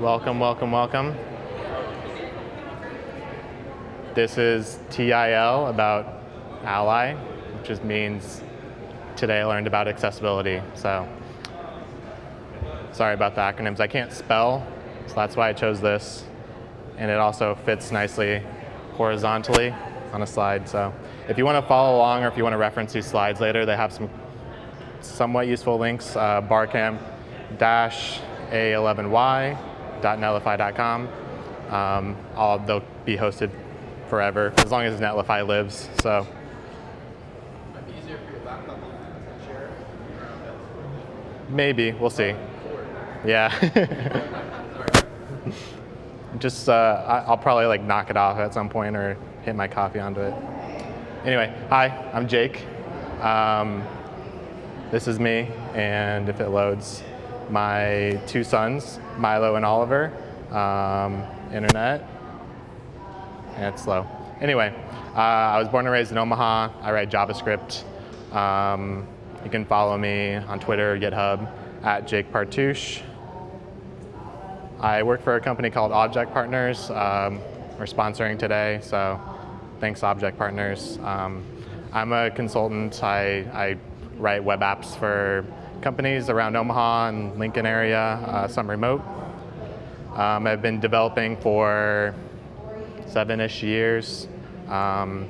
Welcome, welcome, welcome. This is TIL about Ally, which just means today I learned about accessibility. So sorry about the acronyms. I can't spell, so that's why I chose this. And it also fits nicely horizontally on a slide. So if you want to follow along or if you want to reference these slides later, they have some somewhat useful links, uh, barcamp-a11y.netlify.com. Um, all, they'll be hosted forever, as long as Netlify lives. So. Maybe, we'll see. Yeah. Just, uh, I'll probably like knock it off at some point or hit my coffee onto it. Anyway, hi, I'm Jake. Um, this is me, and if it loads, my two sons, Milo and Oliver, um, internet, and it's slow. Anyway, uh, I was born and raised in Omaha. I write JavaScript. Um, you can follow me on Twitter, GitHub, at Jake Partouche. I work for a company called Object Partners. Um, we're sponsoring today, so thanks Object Partners. Um, I'm a consultant. I, I write web apps for companies around Omaha and Lincoln area, uh, some remote. Um, I've been developing for seven-ish years. Um,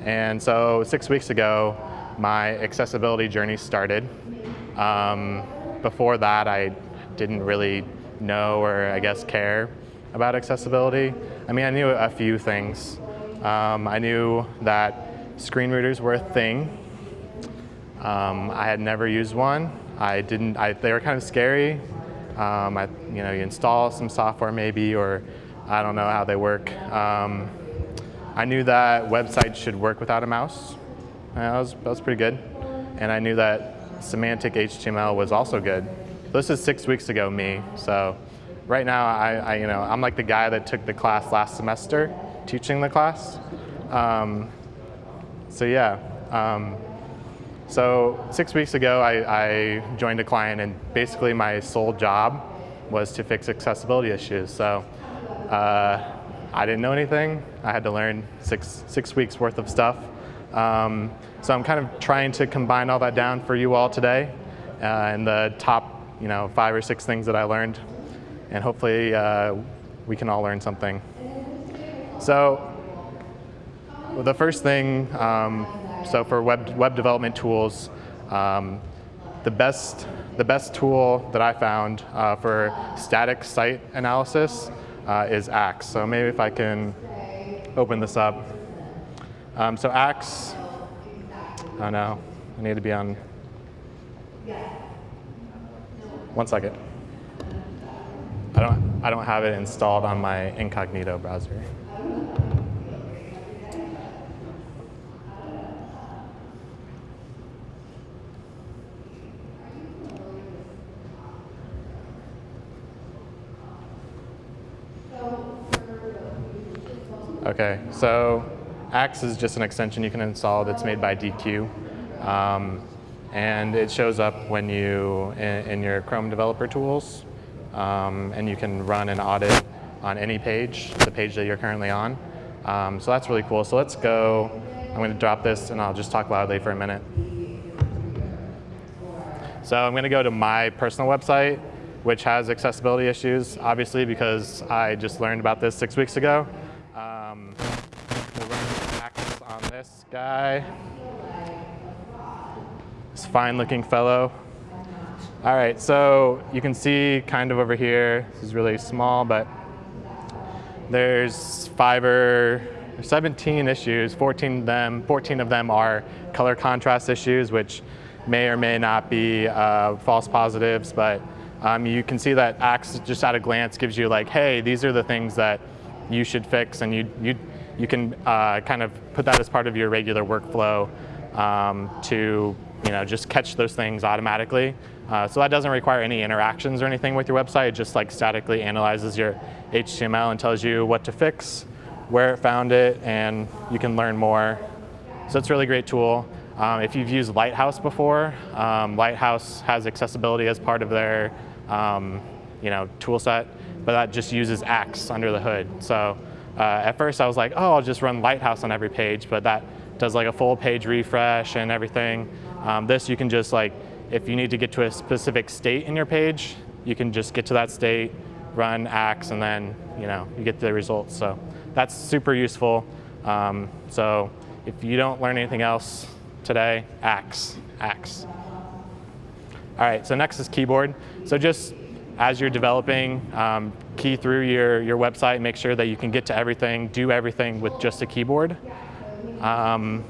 and so six weeks ago, my accessibility journey started. Um, before that, I didn't really know or I guess care about accessibility. I mean, I knew a few things. Um, I knew that screen readers were a thing. Um, I had never used one. I didn't, I, they were kind of scary. Um, I, you know, you install some software maybe, or I don't know how they work. Um, I knew that websites should work without a mouse. That was, that was pretty good. And I knew that semantic HTML was also good. This is six weeks ago me, so right now I, I, you know, I'm like the guy that took the class last semester, teaching the class. Um, so yeah, um, so six weeks ago, I, I, joined a client, and basically my sole job was to fix accessibility issues. So uh, I didn't know anything. I had to learn six, six weeks worth of stuff. Um, so I'm kind of trying to combine all that down for you all today, uh, and the top, you know, five or six things that I learned, and hopefully uh, we can all learn something. So the first thing. Um, so for web, web development tools, um, the, best, the best tool that I found uh, for static site analysis uh, is Axe. So maybe if I can open this up. Um, so Axe, oh no, I need to be on, one second. I don't, I don't have it installed on my incognito browser. Okay, so Axe is just an extension you can install that's made by Deque. Um, and it shows up when you, in, in your Chrome developer tools, um, and you can run an audit on any page, the page that you're currently on. Um, so that's really cool. So let's go, I'm gonna drop this and I'll just talk loudly for a minute. So I'm gonna go to my personal website, which has accessibility issues, obviously because I just learned about this six weeks ago. Um, we'll run Axe guy. This fine looking fellow. All right, so you can see kind of over here, this is really small, but there's five or 17 issues, 14 of them, 14 of them are color contrast issues, which may or may not be uh, false positives, but um, you can see that Axe just at a glance gives you like, hey, these are the things that you should fix, and you, you, you can uh, kind of put that as part of your regular workflow um, to you know, just catch those things automatically. Uh, so that doesn't require any interactions or anything with your website. It just like statically analyzes your HTML and tells you what to fix, where it found it, and you can learn more. So it's a really great tool. Um, if you've used Lighthouse before, um, Lighthouse has accessibility as part of their um, you know, tool set, but that just uses Axe under the hood. So uh, at first I was like, oh, I'll just run Lighthouse on every page, but that does like a full page refresh and everything. Um, this you can just like, if you need to get to a specific state in your page, you can just get to that state, run Axe, and then you know you get the results. So that's super useful. Um, so if you don't learn anything else today, Axe, Axe. All right, so next is keyboard. So just as you're developing, um, key through your, your website, make sure that you can get to everything, do everything with just a keyboard. Um,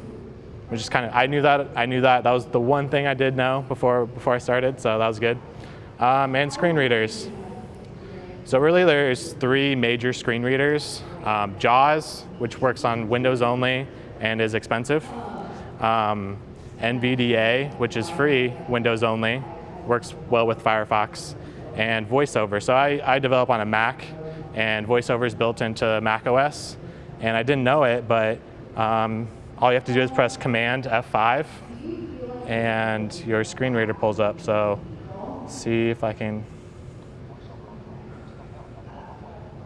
which is kind of, I knew that, I knew that. That was the one thing I did know before, before I started, so that was good. Um, and screen readers. So really there's three major screen readers. Um, JAWS, which works on Windows only and is expensive. Um, NVDA, which is free, Windows only, works well with Firefox and VoiceOver. So I, I develop on a Mac, and VoiceOver is built into Mac OS. And I didn't know it, but um, all you have to do is press Command F5, and your screen reader pulls up. So see if I can.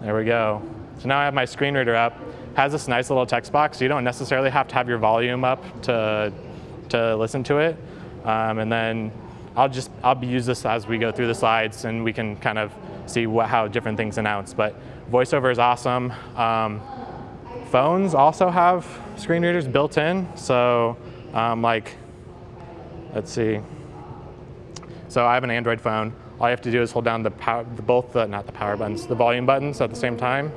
There we go. So now I have my screen reader up. Has this nice little text box, so you don't necessarily have to have your volume up to, to listen to it. Um, and then I'll just I'll be use this as we go through the slides and we can kind of see what, how different things announce. But VoiceOver is awesome. Um, phones also have screen readers built in. So um, like, let's see. So I have an Android phone. All you have to do is hold down the, power, the both the, not the power buttons, the volume buttons at the same time.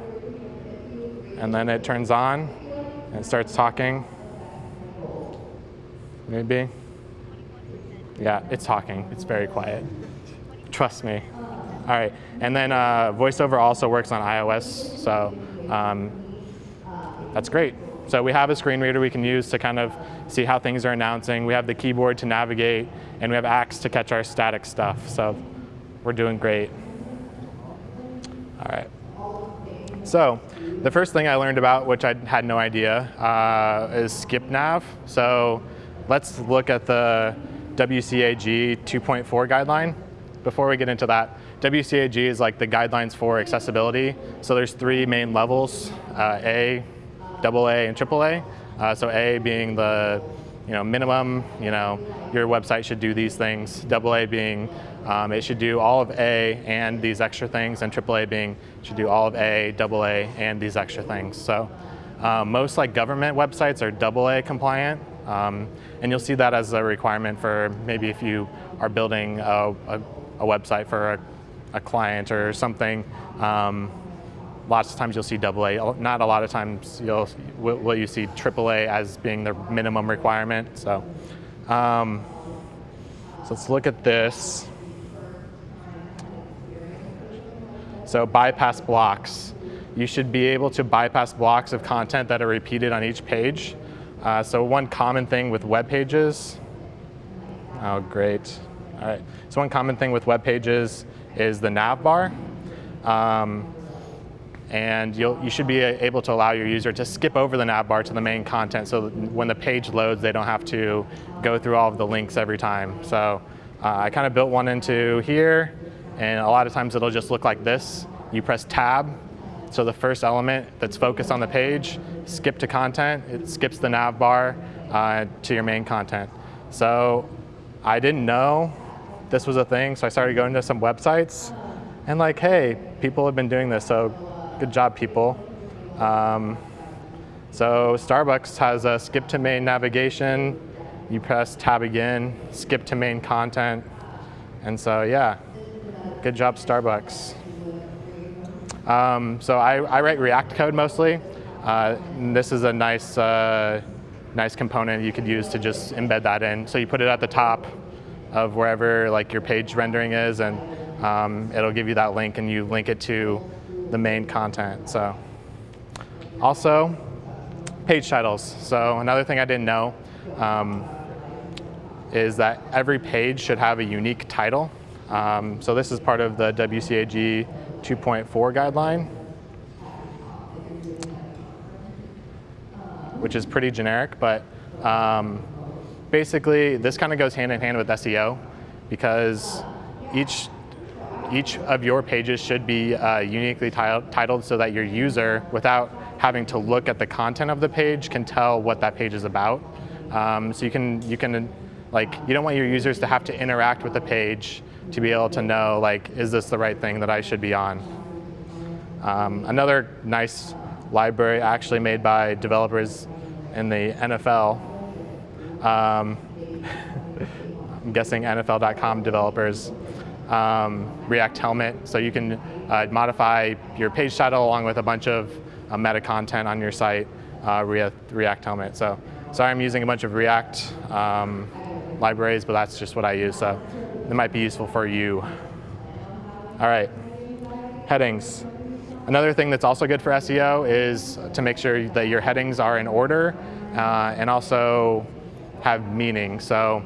And then it turns on and it starts talking. Maybe. Yeah, it's talking. It's very quiet. Trust me. All right, and then uh, VoiceOver also works on iOS, so um, that's great. So we have a screen reader we can use to kind of see how things are announcing. We have the keyboard to navigate, and we have Axe to catch our static stuff. So we're doing great. All right. So the first thing I learned about, which I had no idea, uh, is skip nav. So let's look at the WCAG 2.4 guideline. Before we get into that, WCAG is like the guidelines for accessibility. So there's three main levels, uh, A, AA, and AAA. Uh, so A being the you know, minimum, you know, your website should do these things. AA being um, it should do all of A and these extra things, and AAA being should do all of A, AA, and these extra things. So um, most like government websites are AA compliant, um, and you'll see that as a requirement for maybe if you are building a, a, a website for a, a, client or something. Um, lots of times you'll see AA. Not a lot of times you'll will you see AAA as being the minimum requirement. So, um, so let's look at this. So bypass blocks. You should be able to bypass blocks of content that are repeated on each page. Uh, so one common thing with web pages, oh great. All right, so one common thing with web pages is the nav bar. Um, and you should be able to allow your user to skip over the nav bar to the main content so when the page loads, they don't have to go through all of the links every time. So uh, I kind of built one into here, and a lot of times it'll just look like this. You press tab, so the first element that's focused on the page, skip to content, it skips the nav bar uh, to your main content. So I didn't know this was a thing, so I started going to some websites and like, hey, people have been doing this, so good job, people. Um, so Starbucks has a skip to main navigation. You press tab again, skip to main content. And so yeah, good job, Starbucks. Um, so I, I, write React code mostly. Uh, this is a nice, uh, nice component you could use to just embed that in. So you put it at the top of wherever like your page rendering is, and um, it'll give you that link, and you link it to the main content. So also page titles. So another thing I didn't know um, is that every page should have a unique title. Um, so this is part of the WCAG 2.4 guideline, which is pretty generic, but um, basically this kind of goes hand in hand with SEO because each each of your pages should be uh, uniquely titled so that your user, without having to look at the content of the page, can tell what that page is about. Um, so you can, you can, like, you don't want your users to have to interact with the page to be able to know, like, is this the right thing that I should be on? Um, another nice library actually made by developers in the NFL. Um, I'm guessing NFL.com developers. Um, React Helmet, so you can uh, modify your page title along with a bunch of uh, meta content on your site, uh, React, Helmet. So sorry I'm using a bunch of React um, libraries, but that's just what I use, so it might be useful for you. All right, headings. Another thing that's also good for SEO is to make sure that your headings are in order uh, and also have meaning. So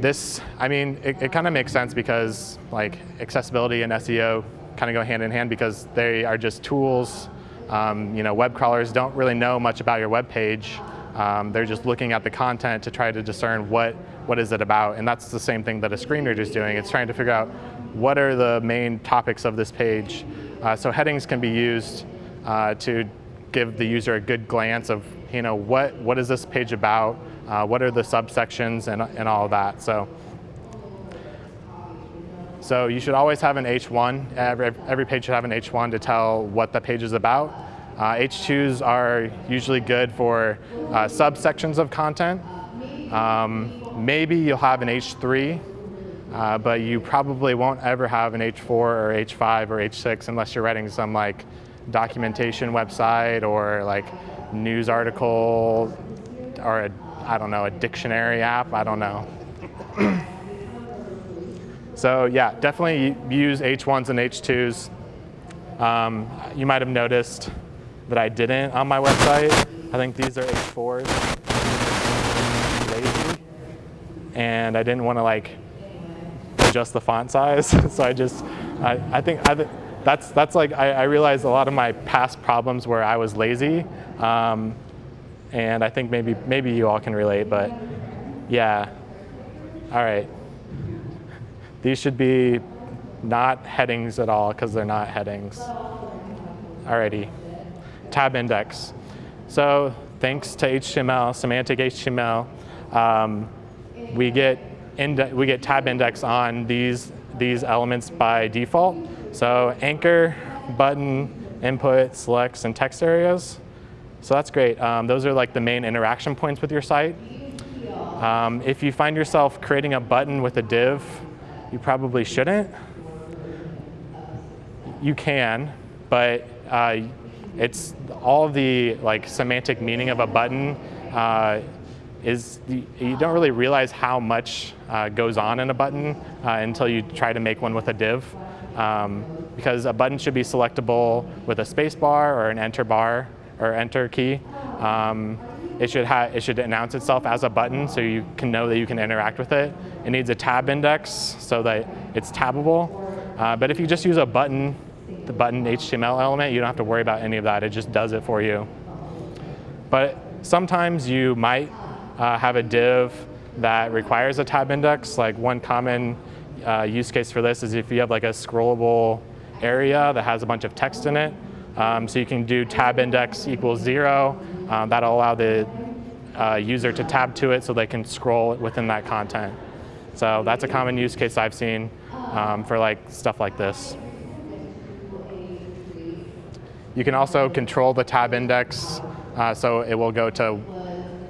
this, I mean, it, it kind of makes sense because like accessibility and SEO kind of go hand in hand because they are just tools. Um, you know, web crawlers don't really know much about your web page. Um, they're just looking at the content to try to discern what, what is it about. And that's the same thing that a screen reader is doing. It's trying to figure out what are the main topics of this page. Uh, so headings can be used uh, to give the user a good glance of, you know, what, what is this page about? Uh, what are the subsections and, and all that. So, so you should always have an H1. Every, every page should have an H1 to tell what the page is about. Uh, H2s are usually good for uh, subsections of content. Um, maybe you'll have an H3, uh, but you probably won't ever have an H4 or H5 or H6 unless you're writing some like documentation website or like news article or a, I don't know, a dictionary app, I don't know. so yeah, definitely use H1s and H2s. Um, you might have noticed that I didn't on my website. I think these are H4s. Lazy. And I didn't want to like adjust the font size. so I just, I, I think I, that's, that's like, I, I, realized a lot of my past problems where I was lazy. Um, and I think maybe, maybe you all can relate, but yeah. All right. These should be not headings at all because they're not headings. Alrighty tab index. So thanks to HTML, semantic HTML, um, we get we get tab index on these these elements by default. So anchor, button, input, selects, and text areas. So that's great. Um, those are like the main interaction points with your site. Um, if you find yourself creating a button with a div, you probably shouldn't. You can, but uh, it's all the like semantic meaning of a button uh, is you don't really realize how much uh, goes on in a button uh, until you try to make one with a div. Um, because a button should be selectable with a space bar or an enter bar or enter key. Um, it should, it should announce itself as a button so you can know that you can interact with it. It needs a tab index so that it's tabbable. Uh, but if you just use a button the button HTML element, you don't have to worry about any of that. It just does it for you. But sometimes you might uh, have a div that requires a tab index. Like one common uh, use case for this is if you have like a scrollable area that has a bunch of text in it. Um, so you can do tab index equals zero. Um, that'll allow the uh, user to tab to it so they can scroll within that content. So that's a common use case I've seen um, for like stuff like this. You can also control the tab index, uh, so it will go to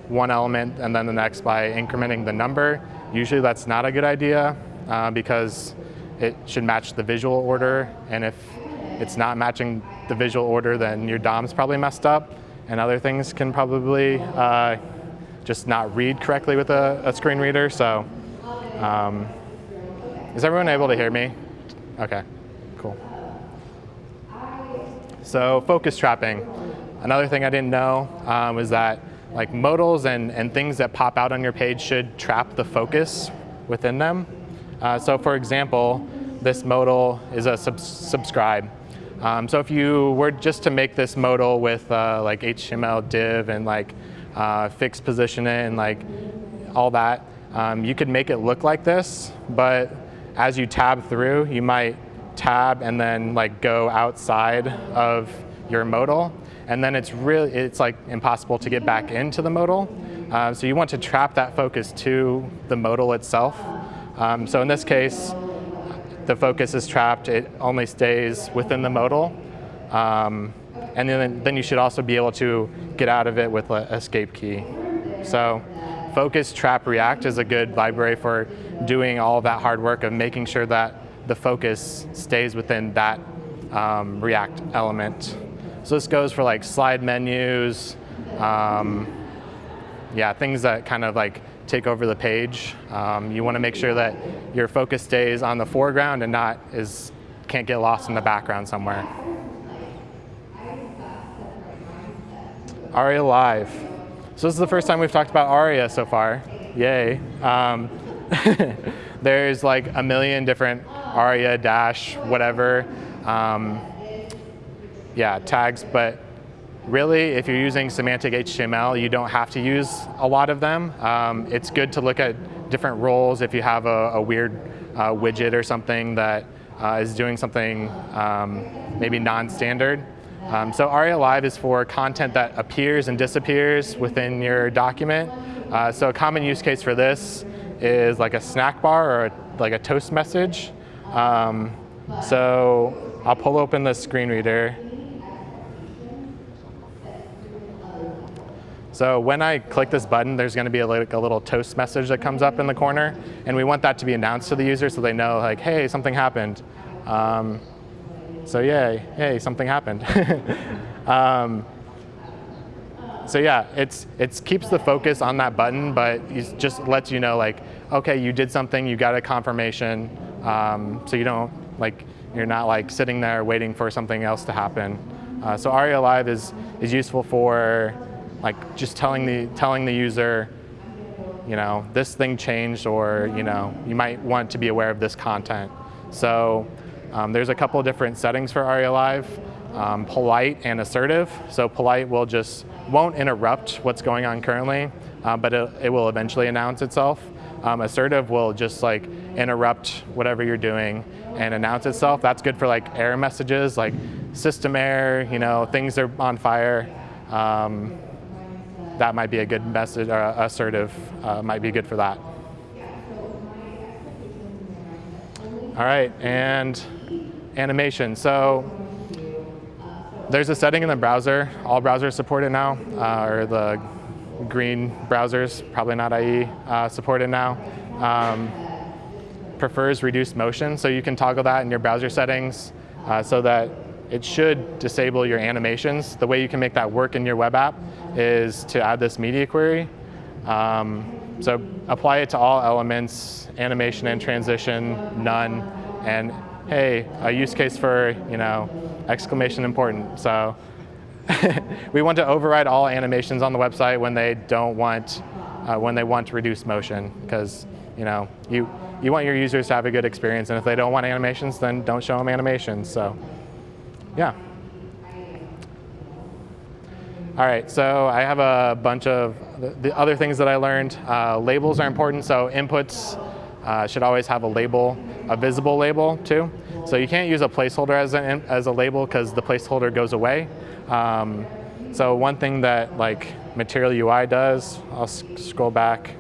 one element and then the next by incrementing the number. Usually that's not a good idea uh, because it should match the visual order, and if it's not matching the visual order, then your DOM's probably messed up, and other things can probably uh, just not read correctly with a, a screen reader. So, um, is everyone able to hear me? Okay, cool. So focus trapping. Another thing I didn't know um, was that like modals and, and things that pop out on your page should trap the focus within them. Uh, so for example, this modal is a sub subscribe. Um, so if you were just to make this modal with uh, like HTML div and like uh, fixed position it and like all that, um, you could make it look like this, but as you tab through, you might tab and then like go outside of your modal. And then it's really, it's like impossible to get back into the modal. Uh, so you want to trap that focus to the modal itself. Um, so in this case, the focus is trapped. It only stays within the modal. Um, and then, then you should also be able to get out of it with an escape key. So focus, trap, react is a good library for doing all that hard work of making sure that the focus stays within that um, React element. So this goes for like slide menus, um, yeah, things that kind of like take over the page. Um, you want to make sure that your focus stays on the foreground and not is can't get lost in the background somewhere. Aria Live. So this is the first time we've talked about Aria so far. Yay. Um, there's like a million different Aria dash whatever um, yeah tags, but really if you're using semantic HTML, you don't have to use a lot of them. Um, it's good to look at different roles if you have a, a weird uh, widget or something that uh, is doing something um, maybe non-standard. Um, so ARIA Live is for content that appears and disappears within your document. Uh, so a common use case for this is like a snack bar or a, like a toast message. Um, so I'll pull open the screen reader. So when I click this button, there's going to be a, like a little toast message that comes up in the corner, and we want that to be announced to the user so they know, like, hey, something happened. Um, so yay, hey, something happened. um, so yeah, it's it keeps the focus on that button, but it just lets you know, like, okay, you did something, you got a confirmation, um, so you don't like you're not like sitting there waiting for something else to happen. Uh, so ARIA Live is is useful for like just telling the, telling the user, you know, this thing changed or, you know, you might want to be aware of this content. So um, there's a couple different settings for ARIA Live, um, polite and assertive. So polite will just, won't interrupt what's going on currently, uh, but it, it, will eventually announce itself. Um, assertive will just like interrupt whatever you're doing and announce itself. That's good for like error messages, like system error, you know, things are on fire. That might be a good message, or assertive uh, might be good for that. All right, and animation. So there's a setting in the browser. All browsers support it now, uh, or the green browsers, probably not IE, uh, support it now. Um, prefers reduced motion, so you can toggle that in your browser settings uh, so that it should disable your animations. The way you can make that work in your web app is to add this media query. Um, so apply it to all elements, animation and transition, none, and hey, a use case for, you know, exclamation important. So we want to override all animations on the website when they don't want, uh, when they want to reduce motion, because, you know, you, you want your users to have a good experience, and if they don't want animations, then don't show them animations, so yeah. All right, so I have a bunch of the other things that I learned. Uh, labels are important, so inputs uh, should always have a label, a visible label too. So you can't use a placeholder as a, as a label because the placeholder goes away. Um, so one thing that like Material UI does, I'll scroll back.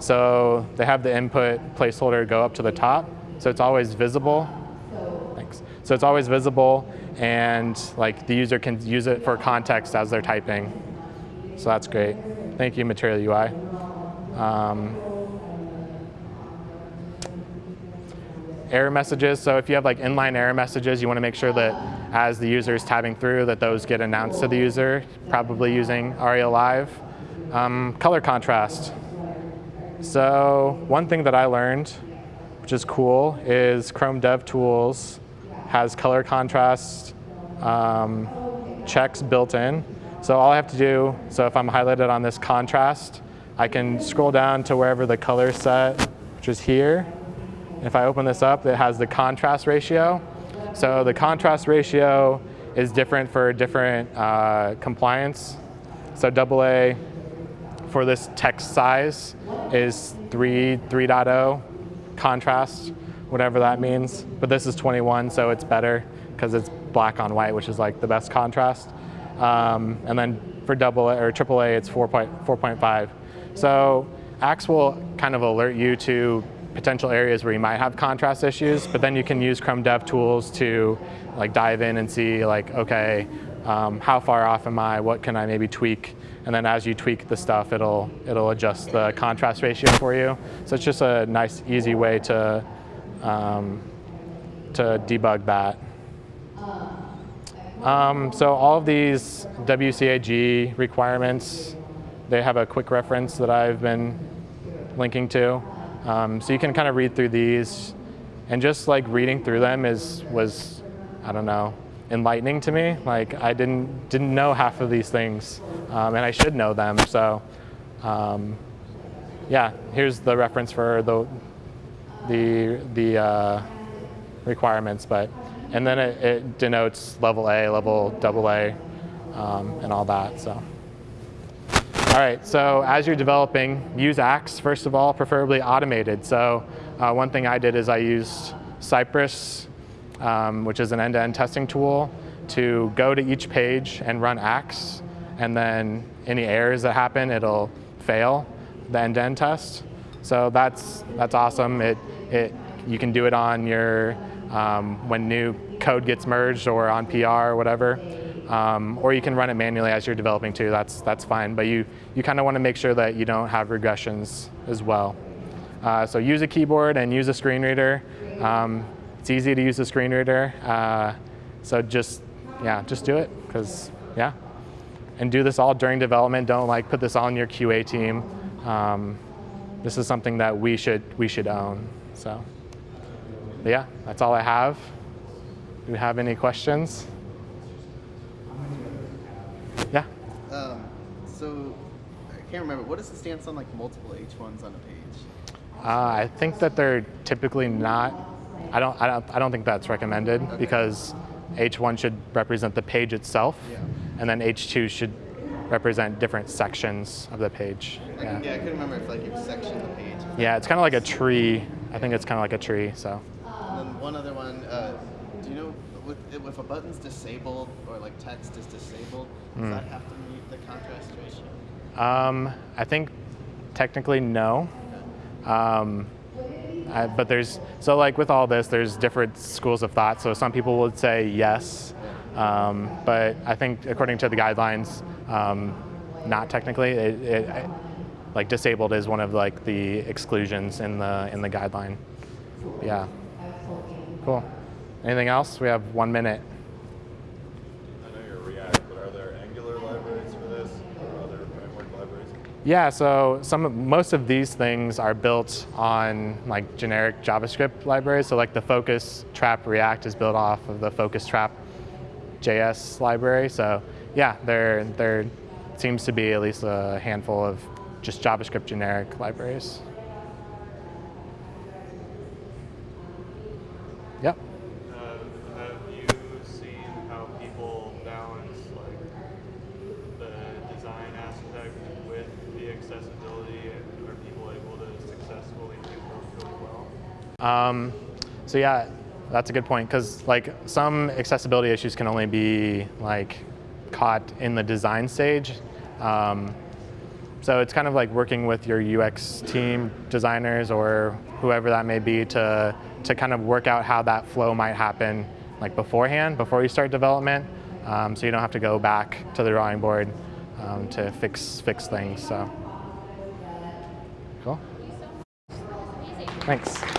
So they have the input placeholder go up to the top, so it's always visible. So it's always visible and like the user can use it for context as they're typing. So that's great. Thank you, Material UI. Um, error messages. So if you have like inline error messages, you want to make sure that as the user is tabbing through that those get announced to the user, probably using ARIA Live. Um, color contrast. So one thing that I learned, which is cool, is Chrome DevTools has color contrast um, checks built in. So all I have to do, so if I'm highlighted on this contrast, I can scroll down to wherever the color set, which is here. If I open this up, it has the contrast ratio. So the contrast ratio is different for different uh, compliance. So AA for this text size is 3, 3.0. contrast, whatever that means. But this is 21, so it's better because it's black on white, which is like the best contrast. Um, and then for double or triple A, it's 4.5. So Axe will kind of alert you to potential areas where you might have contrast issues, but then you can use Chrome Dev Tools to like dive in and see like, okay, um, how far off am I? What can I maybe tweak? And then as you tweak the stuff, it'll it'll adjust the contrast ratio for you. So it's just a nice, easy way to um, to debug that. Um, so all of these WCAG requirements, they have a quick reference that I've been linking to. Um, so you can kind of read through these and just like reading through them is was, I don't know, enlightening to me. Like I didn't didn't know half of these things, um, and I should know them. So, um, yeah, here's the reference for the the the uh, requirements, but and then it, it, denotes level A, level double A, um, and all that. So. All right, so as you're developing, use Axe, first of all, preferably automated. So uh, one thing I did is I used Cypress, um, which is an end-to-end -end testing tool, to go to each page and run Axe, and then any errors that happen, it'll fail the end-to-end -end test. So that's, that's awesome. It, it, you can do it on your, um, when new code gets merged or on PR or whatever. Um, or you can run it manually as you're developing too, that's, that's fine. But you, you kind of want to make sure that you don't have regressions as well. Uh, so use a keyboard and use a screen reader. Um, it's easy to use a screen reader. Uh, so just, yeah, just do it, because, yeah. And do this all during development. Don't like put this on your QA team. Um, this is something that we should, we should own, so. Yeah, that's all I have. Do you have any questions? Yeah. Um, so I can't remember. What is the stance on like multiple H1s on a page? Uh, I think that they're typically not. I don't. I don't. I don't think that's recommended okay. because H1 should represent the page itself, yeah. and then H2 should represent different sections of the page. Yeah. yeah, I couldn't remember if like you section the page. Yeah, it's kind of like a tree. I think it's kind of like a tree. So. And then one other one. Uh, do you know with, if a button's disabled or like text is disabled, does mm. that have to meet the contrast ratio? Um, I think technically no. Okay. Um, I, but there's, so like with all this, there's different schools of thought. So some people would say yes, um, but I think according to the guidelines, um, not technically. It, it, like disabled is one of like the exclusions in the in the guideline. Yeah. Cool. Anything else? We have one minute. I know you're React, but are there Angular libraries for this or other framework libraries? Yeah, so some most of these things are built on like generic JavaScript libraries. So like the Focus Trap React is built off of the Focus Trap JS library. So yeah, there there seems to be at least a handful of just JavaScript generic libraries. Yep. Have you seen how people balance like the design aspect with the accessibility? Are people able to successfully do both well? Um, so yeah, that's a good point because like some accessibility issues can only be like caught in the design stage. Um, so it's kind of like working with your UX team designers or whoever that may be to, to kind of work out how that flow might happen like beforehand, before you start development. Um, so you don't have to go back to the drawing board um, to fix, fix things. So, cool. Thanks.